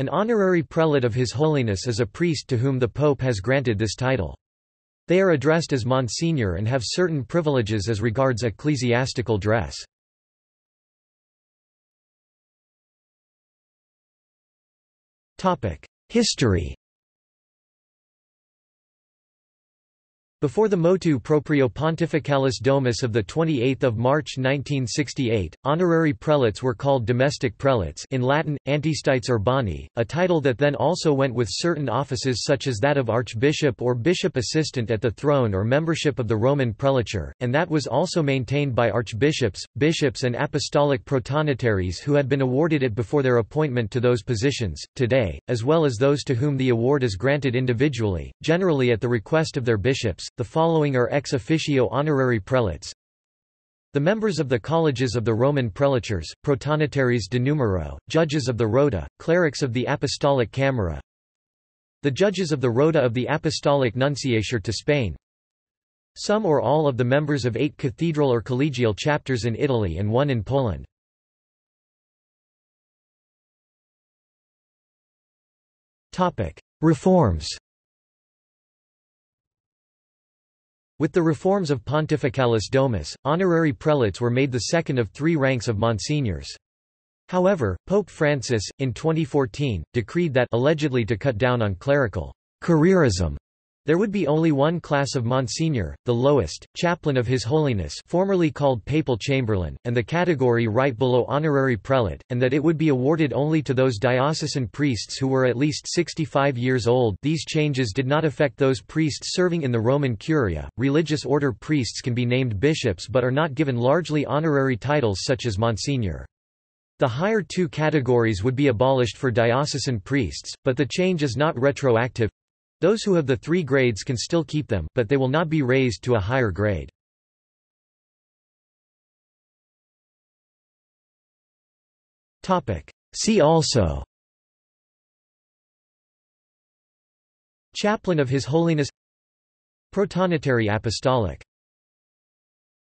An honorary prelate of His Holiness is a priest to whom the Pope has granted this title. They are addressed as Monsignor and have certain privileges as regards ecclesiastical dress. History Before the motu proprio pontificalis domus of 28 March 1968, honorary prelates were called domestic prelates in Latin, antistites urbani, a title that then also went with certain offices such as that of archbishop or bishop assistant at the throne or membership of the Roman prelature, and that was also maintained by archbishops, bishops and apostolic protonotaries who had been awarded it before their appointment to those positions, today, as well as those to whom the award is granted individually, generally at the request of their bishops, the following are ex officio honorary prelates. The members of the colleges of the Roman prelatures, protonotaries de numero, judges of the rota, clerics of the apostolic camera, the judges of the rota of the apostolic nunciature to Spain, some or all of the members of eight cathedral or collegial chapters in Italy and one in Poland. Reforms With the reforms of Pontificalis Domus, honorary prelates were made the second of three ranks of monsignors. However, Pope Francis, in 2014, decreed that allegedly to cut down on clerical careerism, there would be only one class of Monsignor, the lowest, chaplain of His Holiness formerly called Papal Chamberlain, and the category right below honorary prelate, and that it would be awarded only to those diocesan priests who were at least 65 years old these changes did not affect those priests serving in the Roman Curia. Religious order priests can be named bishops but are not given largely honorary titles such as Monsignor. The higher two categories would be abolished for diocesan priests, but the change is not retroactive. Those who have the three grades can still keep them, but they will not be raised to a higher grade. See also Chaplain of His Holiness Protonotary Apostolic